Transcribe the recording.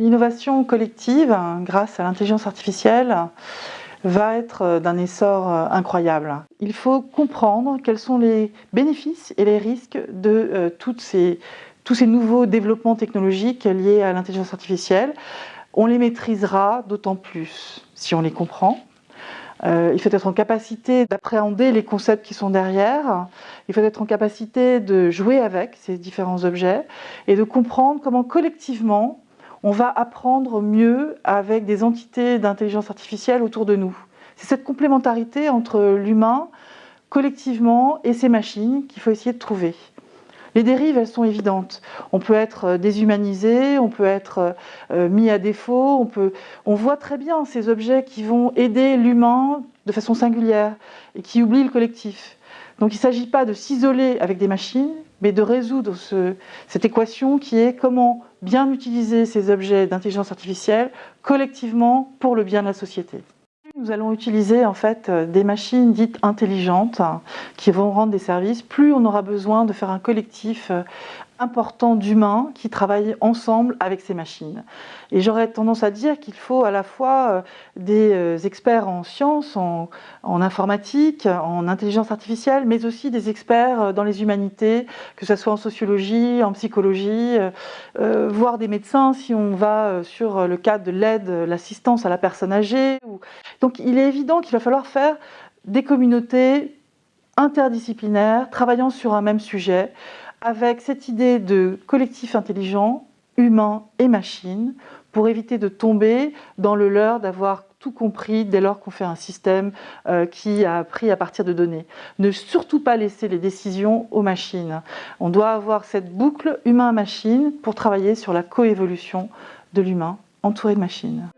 l'innovation collective, grâce à l'intelligence artificielle, va être d'un essor incroyable. Il faut comprendre quels sont les bénéfices et les risques de ces, tous ces nouveaux développements technologiques liés à l'intelligence artificielle. On les maîtrisera d'autant plus si on les comprend. Euh, il faut être en capacité d'appréhender les concepts qui sont derrière. Il faut être en capacité de jouer avec ces différents objets et de comprendre comment collectivement on va apprendre mieux avec des entités d'intelligence artificielle autour de nous. C'est cette complémentarité entre l'humain collectivement et ces machines qu'il faut essayer de trouver. Les dérives, elles sont évidentes. On peut être euh, déshumanisé, on peut être euh, euh, mis à défaut, on, peut... on voit très bien ces objets qui vont aider l'humain de façon singulière et qui oublient le collectif. Donc il ne s'agit pas de s'isoler avec des machines, mais de résoudre cette équation qui est comment bien utiliser ces objets d'intelligence artificielle collectivement pour le bien de la société. Nous allons utiliser en fait euh, des machines dites intelligentes qui vont rendre des services. Plus on aura besoin de faire un collectif euh, important d'humains qui travaillent ensemble avec ces machines. Et j'aurais tendance à dire qu'il faut à la fois euh, des euh, experts en sciences, en, informatique, en intelligence artificielle, mais aussi des experts euh, dans les humanités, que ce soit en sociologie, en psychologie, voire des médecins si on va sur le cadre de l'aide, l'assistance à la personne âgée. Donc il est évident qu'il va falloir faire des communautés interdisciplinaires travaillant sur un même sujet avec cette idée de collectif intelligent, humain et machine, pour éviter de tomber dans le leurre d'avoir tout compris dès lors qu'on fait un système euh, qui a appris à partir de données. Ne surtout pas laisser les décisions aux machines. On doit avoir cette boucle humain-machine pour travailler sur la coévolution de l'humain entouré de machines.